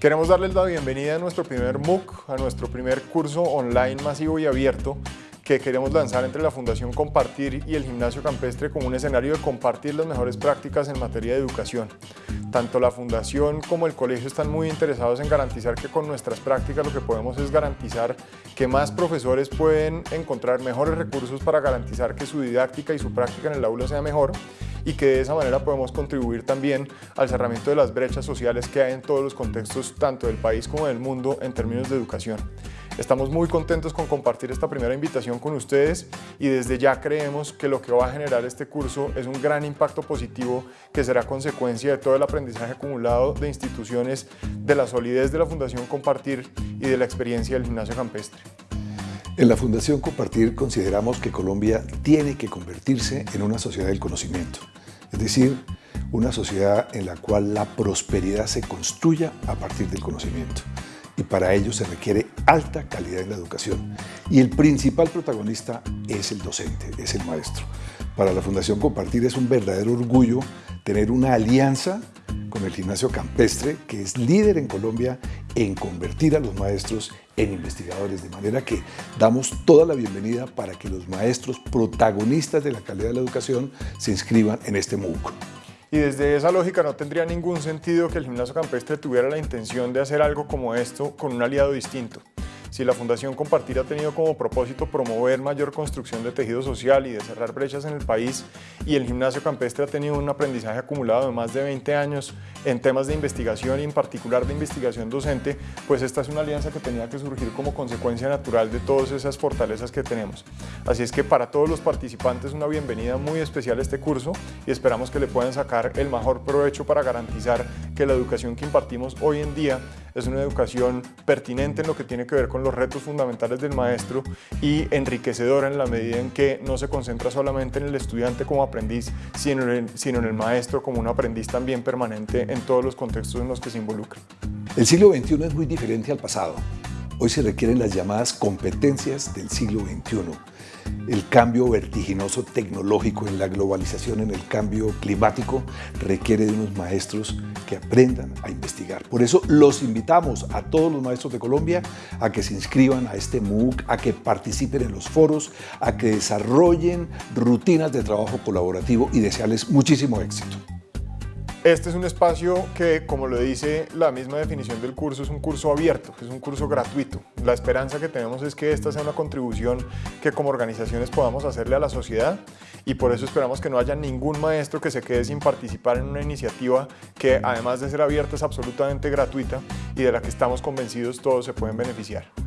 Queremos darles la bienvenida a nuestro primer MOOC, a nuestro primer curso online masivo y abierto que queremos lanzar entre la Fundación Compartir y el Gimnasio Campestre como un escenario de compartir las mejores prácticas en materia de educación. Tanto la Fundación como el colegio están muy interesados en garantizar que con nuestras prácticas lo que podemos es garantizar que más profesores pueden encontrar mejores recursos para garantizar que su didáctica y su práctica en el aula sea mejor y que de esa manera podemos contribuir también al cerramiento de las brechas sociales que hay en todos los contextos, tanto del país como del mundo, en términos de educación. Estamos muy contentos con compartir esta primera invitación con ustedes y desde ya creemos que lo que va a generar este curso es un gran impacto positivo que será consecuencia de todo el aprendizaje acumulado de instituciones, de la solidez de la Fundación Compartir y de la experiencia del gimnasio campestre. En la Fundación Compartir consideramos que Colombia tiene que convertirse en una sociedad del conocimiento, es decir, una sociedad en la cual la prosperidad se construya a partir del conocimiento. Y para ello se requiere alta calidad en la educación. Y el principal protagonista es el docente, es el maestro. Para la Fundación Compartir es un verdadero orgullo tener una alianza con el gimnasio campestre, que es líder en Colombia en convertir a los maestros en investigadores, de manera que damos toda la bienvenida para que los maestros protagonistas de la calidad de la educación se inscriban en este MOOC. Y desde esa lógica no tendría ningún sentido que el gimnasio campestre tuviera la intención de hacer algo como esto con un aliado distinto. Si la Fundación Compartir ha tenido como propósito promover mayor construcción de tejido social y de cerrar brechas en el país y el gimnasio campestre ha tenido un aprendizaje acumulado de más de 20 años en temas de investigación y en particular de investigación docente, pues esta es una alianza que tenía que surgir como consecuencia natural de todas esas fortalezas que tenemos. Así es que para todos los participantes una bienvenida muy especial a este curso y esperamos que le puedan sacar el mejor provecho para garantizar que la educación que impartimos hoy en día es una educación pertinente en lo que tiene que ver con los retos fundamentales del maestro y enriquecedora en la medida en que no se concentra solamente en el estudiante como aprendiz, sino en el, maestro como un aprendiz también permanente en todos los contextos en los que se involucra. El siglo XXI es muy diferente al pasado. Hoy se requieren las llamadas competencias del siglo XXI el cambio vertiginoso tecnológico en la globalización, en el cambio climático, requiere de unos maestros que aprendan a investigar. Por eso los invitamos a todos los maestros de Colombia a que se inscriban a este MOOC, a que participen en los foros, a que desarrollen rutinas de trabajo colaborativo y desearles muchísimo éxito. Este es un espacio que, como lo dice la misma definición del curso, es un curso abierto, es un curso gratuito. La esperanza que tenemos es que esta sea una contribución que como organizaciones podamos hacerle a la sociedad y por eso esperamos que no haya ningún maestro que se quede sin participar en una iniciativa que además de ser abierta es absolutamente gratuita y de la que estamos convencidos todos se pueden beneficiar.